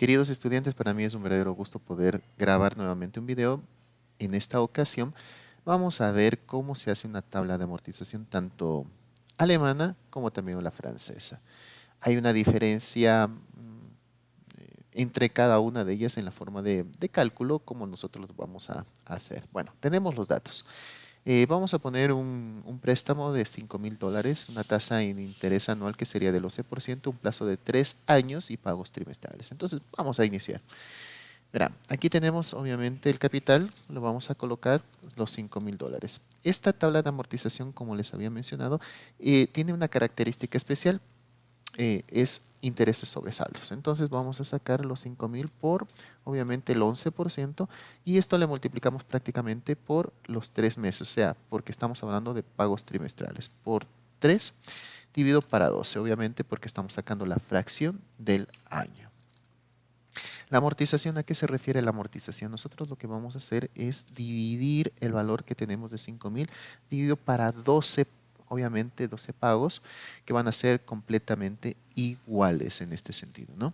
Queridos estudiantes, para mí es un verdadero gusto poder grabar nuevamente un video. En esta ocasión vamos a ver cómo se hace una tabla de amortización tanto alemana como también la francesa. Hay una diferencia mm, entre cada una de ellas en la forma de, cálculo como nosotros vamos a hacer. Bueno, tenemos los datos. Eh, vamos a poner un, préstamo de 5 mil dólares, una tasa en interés anual que sería del 11%, un plazo de 3 años y pagos trimestrales. Entonces, vamos a iniciar. Verá, aquí tenemos obviamente el capital, lo vamos a colocar los 5 mil dólares. Esta tabla de amortización, como les había mencionado, eh, tiene una característica especial. Eh, es intereses sobre saldos. Entonces vamos a sacar los 5,000 por obviamente el 11% y esto le multiplicamos prácticamente por los 3 meses, o sea, porque estamos hablando de pagos trimestrales. Por 3 dividido para 12, obviamente porque estamos sacando la fracción del año. La amortización, ¿a qué se refiere la amortización? Nosotros lo que vamos a hacer es dividir el valor que tenemos de 5,000 dividido para 12 obviamente 12 pagos que van a ser completamente iguales en este sentido, ¿no?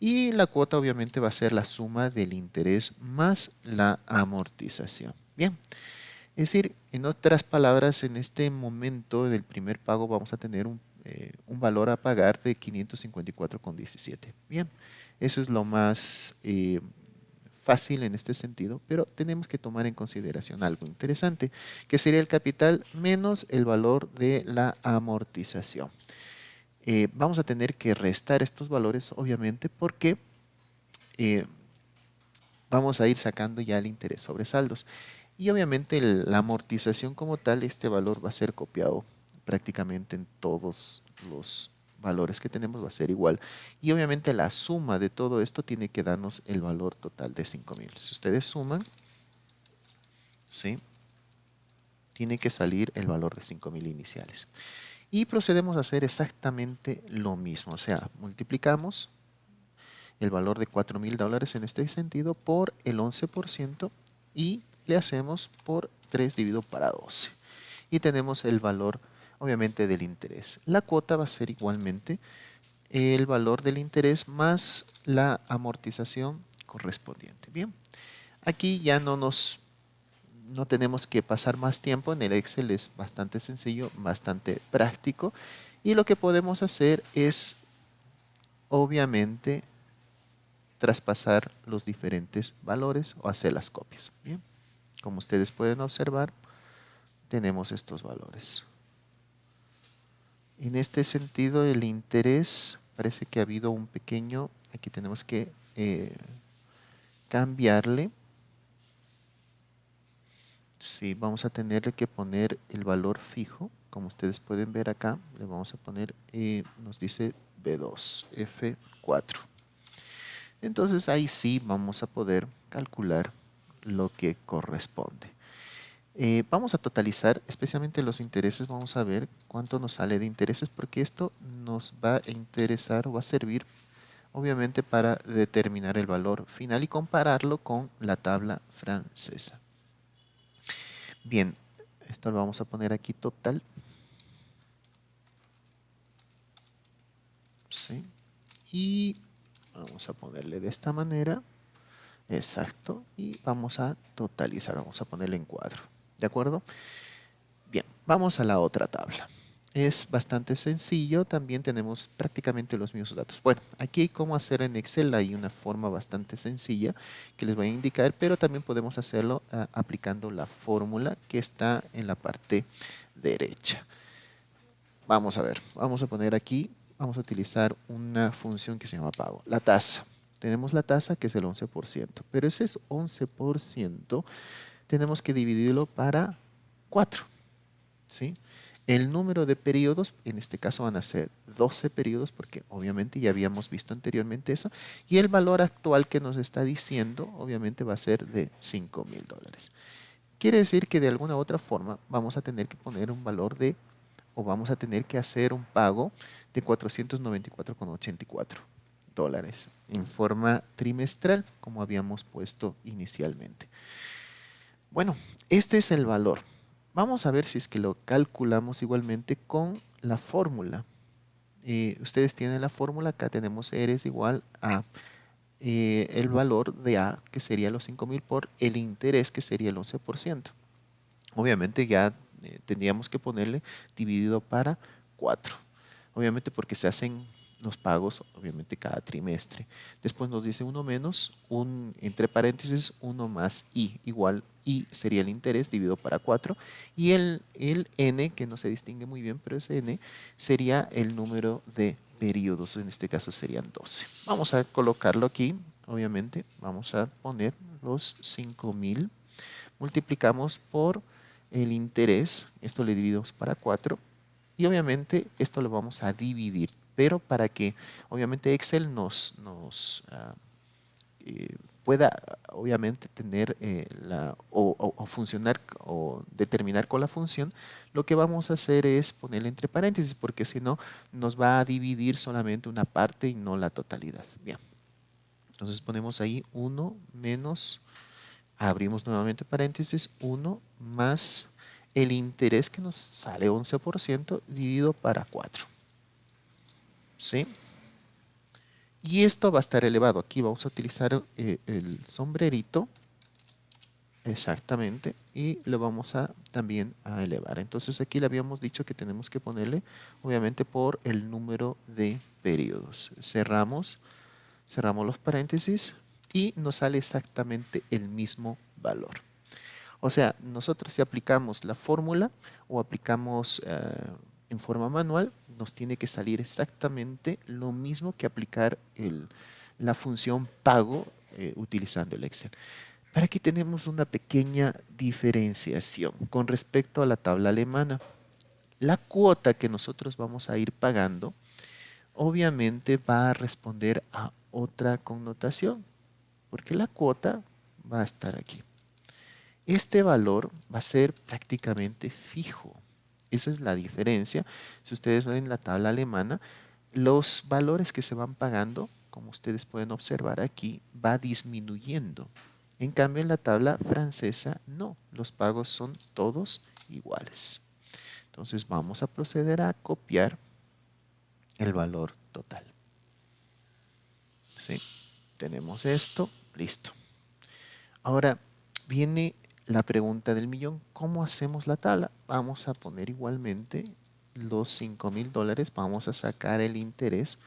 Y la cuota obviamente va a ser la suma del interés más la amortización. Bien, es decir, en otras palabras, en este momento del primer pago vamos a tener un, eh, un valor a pagar de 554,17. Bien, eso es lo más eh, fácil en este sentido, pero tenemos que tomar en consideración algo interesante, que sería el capital menos el valor de la amortización. Eh, vamos a tener que restar estos valores, obviamente, porque eh, vamos a ir sacando ya el interés sobre saldos. Y obviamente la amortización como tal, este valor va a ser copiado prácticamente en todos los valores que tenemos va a ser igual. Y obviamente la suma de todo esto tiene que darnos el valor total de 5000. Si ustedes suman, ¿sí? tiene que salir el valor de 5000 iniciales. Y procedemos a hacer exactamente lo mismo. O sea, multiplicamos el valor de 4000 dólares en este sentido por el 11% y le hacemos por 3 dividido para 12. Y tenemos el valor obviamente del interés. La cuota va a ser igualmente el valor del interés más la amortización correspondiente. Bien, aquí ya no nos no tenemos que pasar más tiempo, en el Excel es bastante sencillo, bastante práctico y lo que podemos hacer es obviamente traspasar los diferentes valores o hacer las copias. Bien, como ustedes pueden observar, tenemos estos valores. En este sentido, el interés parece que ha habido un pequeño, aquí tenemos que eh, cambiarle. Sí, vamos a tener que poner el valor fijo, como ustedes pueden ver acá, le vamos a poner, eh, nos dice B2, F4. Entonces ahí sí vamos a poder calcular lo que corresponde. Eh, vamos a totalizar, especialmente los intereses, vamos a ver cuánto nos sale de intereses, porque esto nos va a interesar o va a servir, obviamente, para determinar el valor final y compararlo con la tabla francesa. Bien, esto lo vamos a poner aquí total. ¿Sí? Y vamos a ponerle de esta manera. Exacto. Y vamos a totalizar, vamos a ponerle en cuadro. ¿De acuerdo? Bien, vamos a la otra tabla. Es bastante sencillo, también tenemos prácticamente los mismos datos. Bueno, aquí hay cómo hacer en Excel, hay una forma bastante sencilla que les voy a indicar, pero también podemos hacerlo ah, aplicando la fórmula que está en la parte derecha. Vamos a ver, vamos a poner aquí, vamos a utilizar una función que se llama pago, la tasa. Tenemos la tasa que es el 11%, pero ese es 11% tenemos que dividirlo para 4. ¿sí? El número de periodos, en este caso van a ser 12 periodos, porque obviamente ya habíamos visto anteriormente eso, y el valor actual que nos está diciendo, obviamente va a ser de 5 mil dólares. Quiere decir que de alguna u otra forma vamos a tener que poner un valor de, o vamos a tener que hacer un pago de 494,84 dólares en forma trimestral, como habíamos puesto inicialmente. Bueno, este es el valor. Vamos a ver si es que lo calculamos igualmente con la fórmula. ustedes tienen la fórmula, acá tenemos R es igual a eh, el valor de A, que sería los 5.000 por el interés, que sería el 11%. Obviamente ya eh, tendríamos que ponerle dividido para 4. Obviamente porque se hacen los pagos, obviamente cada trimestre. Después nos dice 1 menos, un, entre paréntesis, 1 más i, igual i sería el interés dividido para 4. Y el, el n, que no se distingue muy bien, pero es n, sería el número de periodos, en este caso serían 12. Vamos a colocarlo aquí, obviamente, vamos a poner los 5000, multiplicamos por el interés, esto le dividimos para 4, y obviamente esto lo vamos a dividir, pero para que obviamente Excel nos, ah, eh, pueda obviamente tener eh, la, o, funcionar o determinar con la función, lo que vamos a hacer es ponerle entre paréntesis, porque si no nos va a dividir solamente una parte y no la totalidad. Bien, entonces ponemos ahí 1 menos, abrimos nuevamente paréntesis, 1 más el interés que nos sale 11% dividido para 4. ¿Sí? Y esto va a estar elevado. Aquí vamos a utilizar eh, el sombrerito. Exactamente. Y lo vamos a también a elevar. Entonces aquí le habíamos dicho que tenemos que ponerle, obviamente, por el número de periodos. Cerramos, cerramos los paréntesis y nos sale exactamente el mismo valor. O sea, nosotros si aplicamos la fórmula o aplicamos eh, en forma manual, nos tiene que salir exactamente lo mismo que aplicar la función pago eh, utilizando el Excel. Para aquí tenemos una pequeña diferenciación con respecto a la tabla alemana. La cuota que nosotros vamos a ir pagando obviamente va a responder a otra connotación, porque la cuota va a estar aquí. Este valor va a ser prácticamente fijo. Esa es la diferencia. Si ustedes ven la tabla alemana, los valores que se van pagando, como ustedes pueden observar aquí, va disminuyendo. En cambio, en la tabla francesa, no. Los pagos son todos iguales. Entonces, vamos a proceder a copiar el valor total. ¿Sí? Tenemos esto, listo. Ahora, viene la pregunta del millón, ¿cómo hacemos la tabla? Vamos a poner igualmente los 5 mil dólares, vamos a sacar el interés,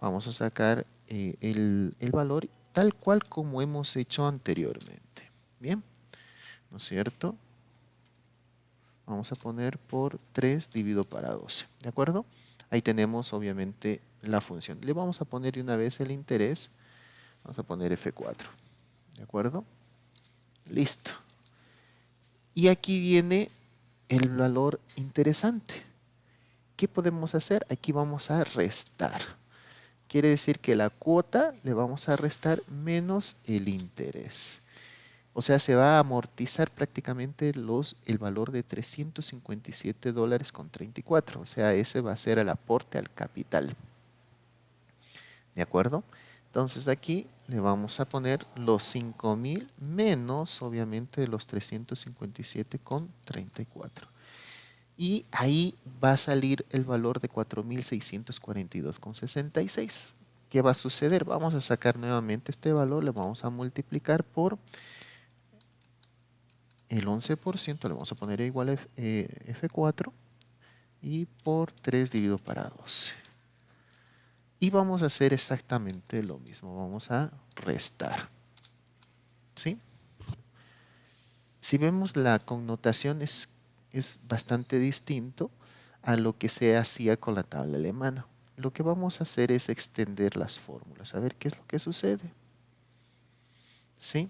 vamos a sacar eh, el, el, valor tal cual como hemos hecho anteriormente. Bien, ¿no es cierto? Vamos a poner por 3 dividido para 12, ¿de acuerdo? Ahí tenemos obviamente la función. Le vamos a poner de una vez el interés, vamos a poner F4, ¿de acuerdo? Listo. Y aquí viene el valor interesante. ¿Qué podemos hacer? Aquí vamos a restar. Quiere decir que la cuota le vamos a restar menos el interés. O sea, se va a amortizar prácticamente los, el valor de 357 dólares con 34. O sea, ese va a ser el aporte al capital. ¿De acuerdo? Entonces aquí le vamos a poner los 5000 menos obviamente los 357 con 34. Y ahí va a salir el valor de 4642 con 66. ¿Qué va a suceder? Vamos a sacar nuevamente este valor, le vamos a multiplicar por el 11%, le vamos a poner igual a F4 y por 3 dividido para 12. Y vamos a hacer exactamente lo mismo. Vamos a restar. ¿Sí? Si vemos la connotación es, es bastante distinto a lo que se hacía con la tabla alemana. Lo que vamos a hacer es extender las fórmulas. A ver qué es lo que sucede. ¿Sí?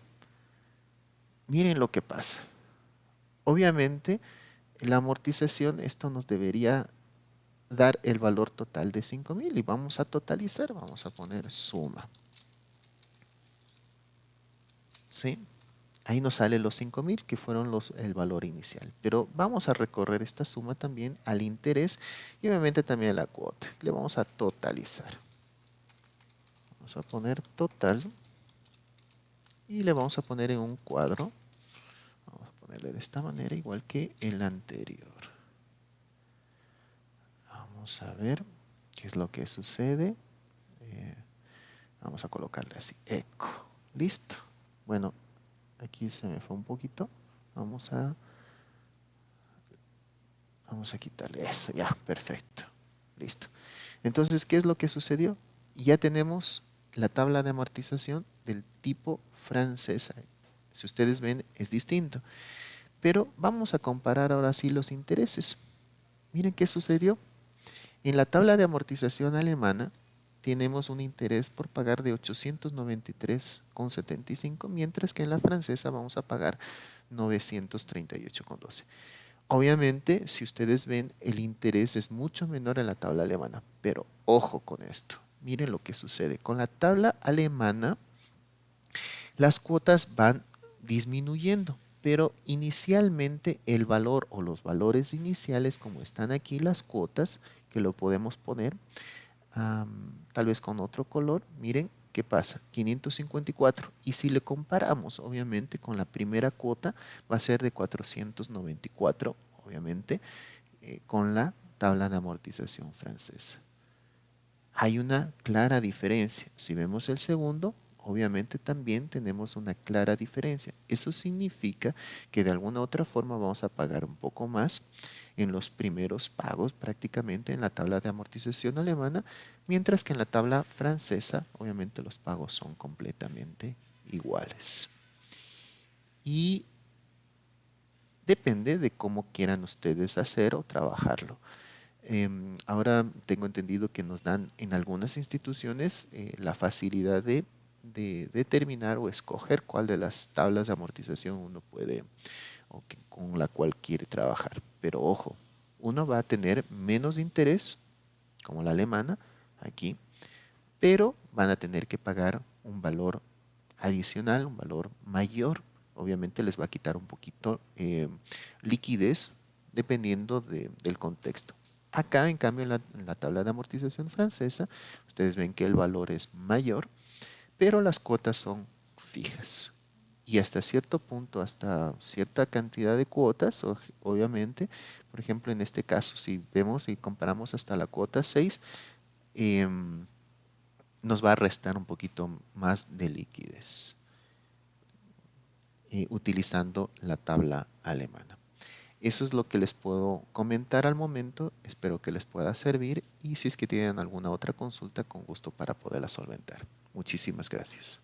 Miren lo que pasa. Obviamente, la amortización, esto nos debería dar el valor total de 5000 y vamos a totalizar, vamos a poner suma. ¿Sí? Ahí nos sale los 5000 que fueron los, el valor inicial. Pero vamos a recorrer esta suma también al interés y obviamente también a la cuota. Le vamos a totalizar. Vamos a poner total y le vamos a poner en un cuadro. Vamos a ponerle de esta manera igual que el anterior. Vamos a ver qué es lo que sucede. Eh, Vamos a colocarle así, eco. Listo. Bueno, aquí se me fue un poquito. Vamos a... Vamos a quitarle eso, ya, perfecto. Listo. Entonces, ¿qué es lo que sucedió? Ya tenemos la tabla de amortización del tipo francesa. Si ustedes ven, es distinto. Pero vamos a comparar ahora sí los intereses. Miren qué sucedió. En la tabla de amortización alemana tenemos un interés por pagar de 893,75, mientras que en la francesa vamos a pagar 938,12. Obviamente, si ustedes ven, el interés es mucho menor en la tabla alemana, pero ojo con esto. Miren lo que sucede. Con la tabla alemana, las cuotas van disminuyendo, pero inicialmente el valor o los valores iniciales, como están aquí las cuotas, que lo podemos poner, tal vez con otro color, miren qué pasa, 554. Y si le comparamos, obviamente, con la primera cuota, va a ser de 494, obviamente, eh, con la tabla de amortización francesa. Hay una clara diferencia. Si vemos el segundo, obviamente también tenemos una clara diferencia. Eso significa que de alguna otra forma vamos a pagar un poco más en los primeros pagos prácticamente en la tabla de amortización alemana, mientras que en la tabla francesa obviamente los pagos son completamente iguales. Y depende de cómo quieran ustedes hacer o trabajarlo. Em, ahora tengo entendido que nos dan en algunas instituciones eh, la facilidad de de determinar o escoger cuál de las tablas de amortización uno puede o con la cual quiere trabajar. Pero ojo, uno va a tener menos interés, como la alemana, aquí, pero van a tener que pagar un valor adicional, un valor mayor. Obviamente les va a quitar un poquito eh, liquidez dependiendo del contexto. Acá, en cambio, en la tabla de amortización francesa, ustedes ven que el valor es mayor, pero las cuotas son fijas. Y hasta cierto punto, hasta cierta cantidad de cuotas, obviamente, por ejemplo, en este caso, si vemos y comparamos hasta la cuota 6, em, nos va a restar un poquito más de liquidez eh, utilizando la tabla alemana. Eso es lo que les puedo comentar al momento. Espero que les pueda servir y si es que tienen alguna otra consulta, con gusto para poderla solventar. Muchísimas gracias.